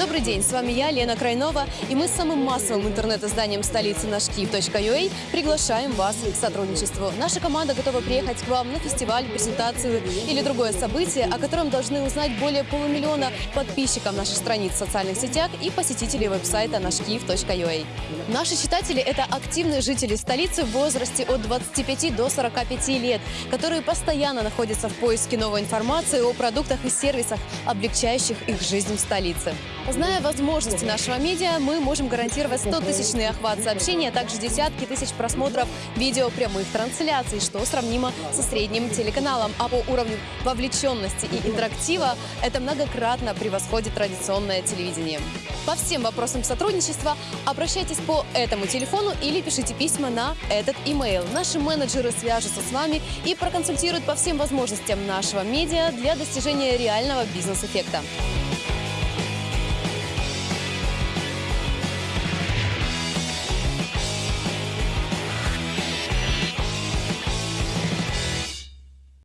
Добрый день, с вами я, Лена Крайнова, и мы с самым массовым интернет-изданием столицы нашкиев.ua приглашаем вас к сотрудничеству. Наша команда готова приехать к вам на фестиваль, презентацию или другое событие, о котором должны узнать более полумиллиона подписчиков наших страниц в социальных сетях и посетителей веб-сайта нашкиев.ua. Наши читатели – это активные жители столицы в возрасте от 25 до 45 лет, которые постоянно находятся в поиске новой информации о продуктах и сервисах, облегчающих их жизнь в столице. Зная возможности нашего медиа, мы можем гарантировать 100-тысячный охват сообщений, а также десятки тысяч просмотров видео прямых трансляций, что сравнимо со средним телеканалом. А по уровню вовлеченности и интерактива это многократно превосходит традиционное телевидение. По всем вопросам сотрудничества обращайтесь по этому телефону или пишите письма на этот имейл. Наши менеджеры свяжутся с вами и проконсультируют по всем возможностям нашего медиа для достижения реального бизнес-эффекта.